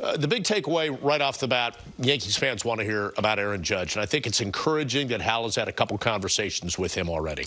Uh, the big takeaway right off the bat, Yankees fans want to hear about Aaron Judge, and I think it's encouraging that Hal has had a couple conversations with him already.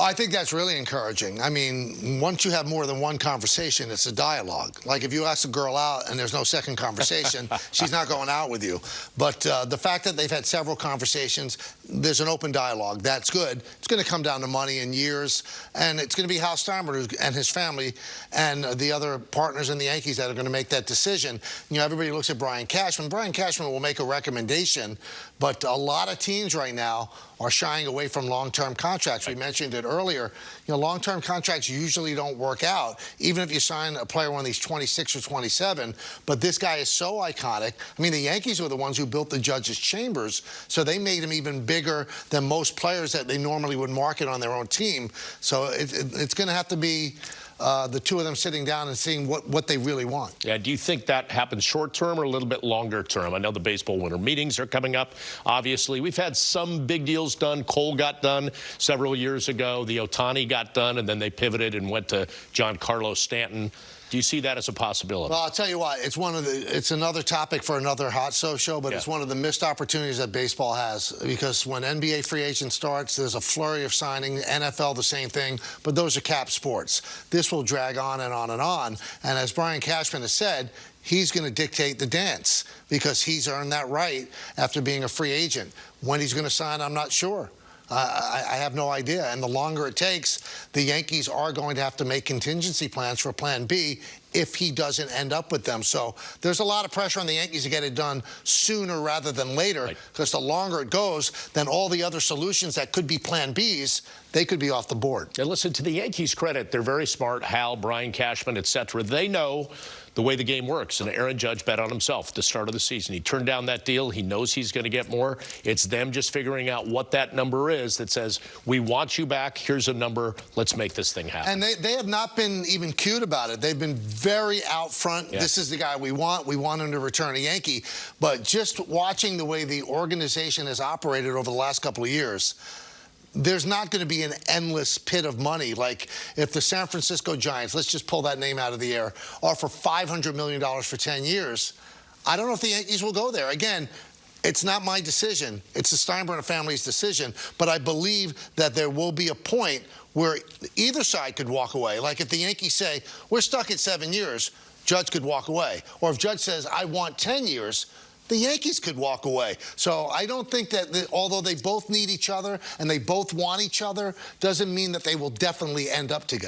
I think that's really encouraging. I mean, once you have more than one conversation, it's a dialogue. Like if you ask a girl out and there's no second conversation, she's not going out with you. But uh, the fact that they've had several conversations, there's an open dialogue. That's good. It's going to come down to money and years, and it's going to be Hal Steinbrenner and his family and the other partners in the Yankees that are going to make that decision. You know, everybody looks at Brian Cashman. Brian Cashman will make a recommendation, but a lot of teams right now are shying away from long-term contracts. We mentioned it earlier. You know, long-term contracts usually don't work out, even if you sign a player of these 26 or 27. But this guy is so iconic. I mean, the Yankees were the ones who built the Judge's chambers, so they made him even bigger than most players that they normally would market on their own team. So it, it, it's going to have to be uh, the two of them sitting down and seeing what, what they really want. Yeah, do you think that happens short term or a little bit longer term? I know the baseball winter meetings are coming up. Obviously, we've had some big deals done. Cole got done several years ago. The Ohtani got done, and then they pivoted and went to Giancarlo Stanton. Do you see that as a possibility? Well, I'll tell you what, it's one of the it's another topic for another hot show show, but yeah. it's one of the missed opportunities that baseball has because when NBA free agent starts, there's a flurry of signing, NFL the same thing, but those are cap sports. This will drag on and on and on. And as Brian Cashman has said, he's going to dictate the dance because he's earned that right after being a free agent. When he's going to sign, I'm not sure. I, I, have no idea. And the longer it takes, the Yankees are going to have to make contingency plans for Plan B if he doesn't end up with them. So there's a lot of pressure on the Yankees to get it done sooner rather than later because right. the longer it goes, then all the other solutions that could be Plan Bs, they could be off the board. And listen, to the Yankees' credit, they're very smart. Hal, Brian Cashman, etc. They know the way the game works. And Aaron Judge bet on himself at the start of the season. He turned down that deal. He knows he's going to get more. It's them just figuring out what that number is that says, we want you back. Here's a number. Let's make this thing happen. And they, they have not been even cute about it. They've been very out front. Yeah. This is the guy we want. We want him to return a Yankee. But just watching the way the organization has operated over the last couple of years, there's not going to be an endless pit of money. Like if the San Francisco Giants, let's just pull that name out of the air, offer $500 million for 10 years, I don't know if the Yankees will go there. Again, it's not my decision. It's the Steinbrenner family's decision. But I believe that there will be a point where either side could walk away. Like if the Yankees say, we're stuck at seven years, Judge could walk away. Or if Judge says, I want 10 years, the Yankees could walk away. So I don't think that, the, although they both need each other and they both want each other, doesn't mean that they will definitely end up together.